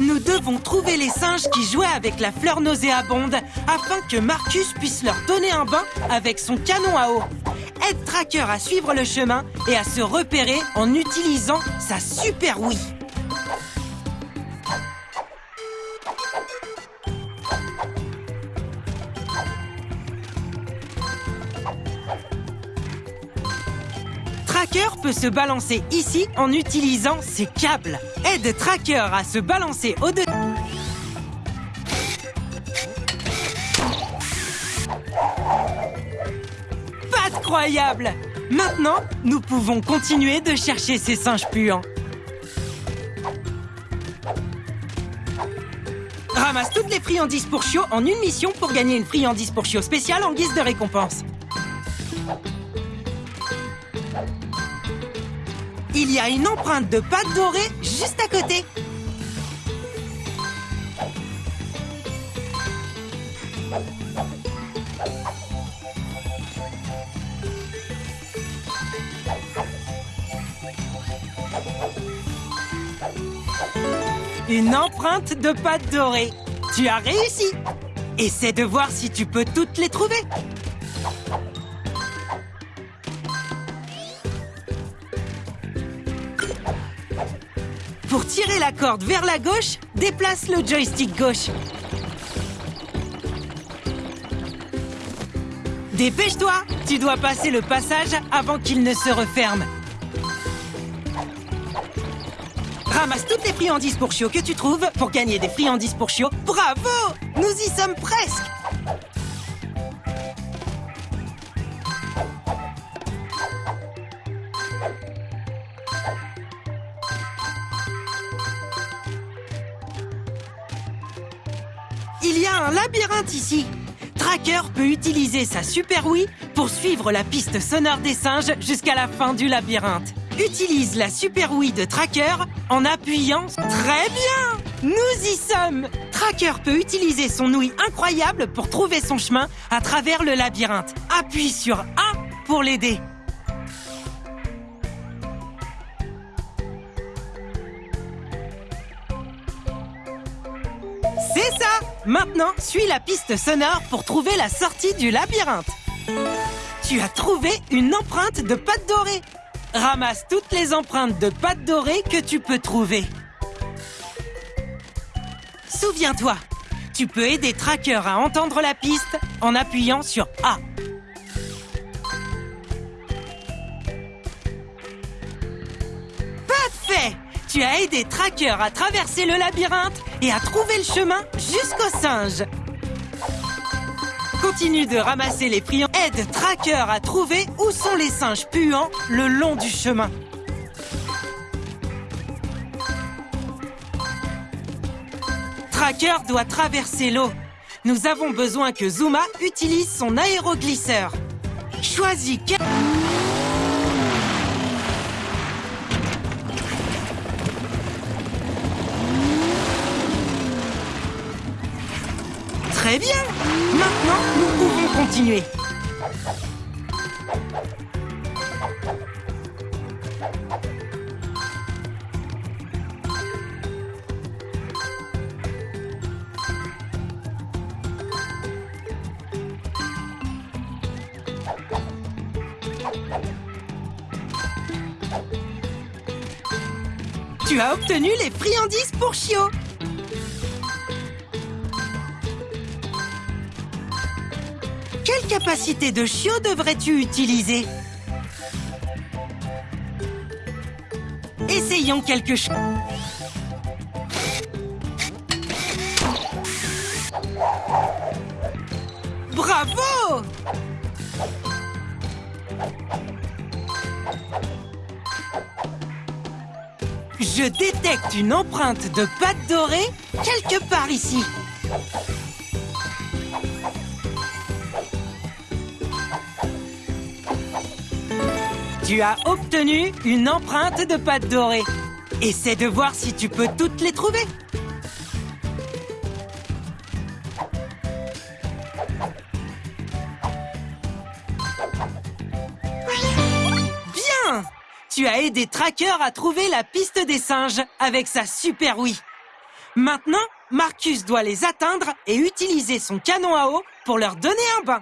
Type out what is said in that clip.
Nous devons trouver les singes qui jouaient avec la fleur nauséabonde afin que Marcus puisse leur donner un bain avec son canon à eau. Aide Tracker à suivre le chemin et à se repérer en utilisant sa super Wii. Tracker peut se balancer ici en utilisant ses câbles. Aide Tracker à se balancer au-dessus. Pas croyable Maintenant, nous pouvons continuer de chercher ces singes puants. Ramasse toutes les friandises pour chiots en une mission pour gagner une friandise pour chiot spéciale en guise de récompense. Il y a une empreinte de pâte dorée juste à côté. Une empreinte de pâte dorée. Tu as réussi. Essaie de voir si tu peux toutes les trouver. Pour tirer la corde vers la gauche, déplace le joystick gauche. Dépêche-toi Tu dois passer le passage avant qu'il ne se referme. Ramasse toutes les friandises pour chiots que tu trouves pour gagner des friandises pour chiots. Bravo Nous y sommes presque Il y a un labyrinthe ici. Tracker peut utiliser sa Super Wii pour suivre la piste sonore des singes jusqu'à la fin du labyrinthe. Utilise la Super Wii de Tracker en appuyant... Très bien Nous y sommes Tracker peut utiliser son ouïe incroyable pour trouver son chemin à travers le labyrinthe. Appuie sur A pour l'aider. C'est ça Maintenant, suis la piste sonore pour trouver la sortie du labyrinthe. Tu as trouvé une empreinte de pâte dorée. Ramasse toutes les empreintes de pâte dorée que tu peux trouver. Souviens-toi, tu peux aider Tracker à entendre la piste en appuyant sur A. Parfait Tu as aidé Tracker à traverser le labyrinthe et à trouver le chemin jusqu'au singe. Continue de ramasser les friands. Aide Tracker à trouver où sont les singes puants le long du chemin. Tracker doit traverser l'eau. Nous avons besoin que Zuma utilise son aéroglisseur. Choisis Très bien Maintenant, nous pouvons continuer. Tu as obtenu les friandises pour Chio Quelle capacité de chiot devrais-tu utiliser Essayons quelque chose. Bravo Je détecte une empreinte de pâte dorée quelque part ici. Tu as obtenu une empreinte de pâte dorée. Essaie de voir si tu peux toutes les trouver. Bien Tu as aidé Tracker à trouver la piste des singes avec sa super Wii. Maintenant, Marcus doit les atteindre et utiliser son canon à eau pour leur donner un bain.